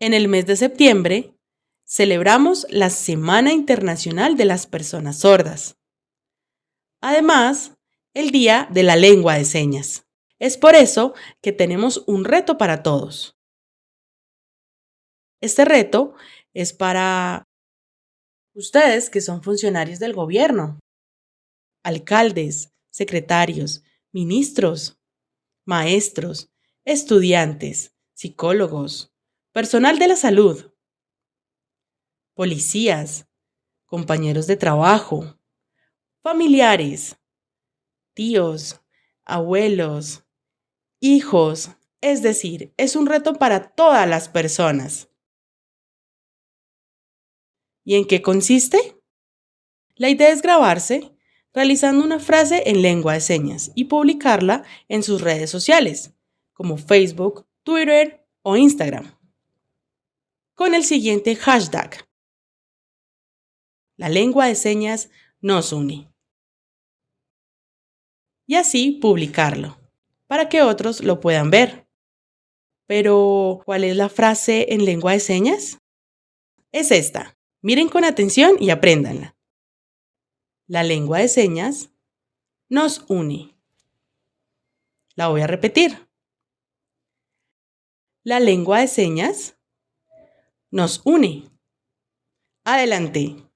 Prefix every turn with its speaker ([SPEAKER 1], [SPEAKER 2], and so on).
[SPEAKER 1] En el mes de septiembre celebramos la Semana Internacional de las Personas Sordas. Además, el Día de la Lengua de Señas. Es por eso que tenemos un reto para todos. Este reto es para ustedes que son funcionarios del gobierno, alcaldes, secretarios, ministros, maestros, estudiantes, psicólogos, personal de la salud, policías, compañeros de trabajo, familiares, tíos, abuelos, hijos, es decir, es un reto para todas las personas. ¿Y en qué consiste? La idea es grabarse realizando una frase en lengua de señas y publicarla en sus redes sociales, como Facebook, Twitter o Instagram, con el siguiente hashtag. La lengua de señas nos une. Y así publicarlo, para que otros lo puedan ver. Pero, ¿cuál es la frase en lengua de señas? Es esta. Miren con atención y apréndanla. La lengua de señas nos une. La voy a repetir. La lengua de señas nos une. Adelante.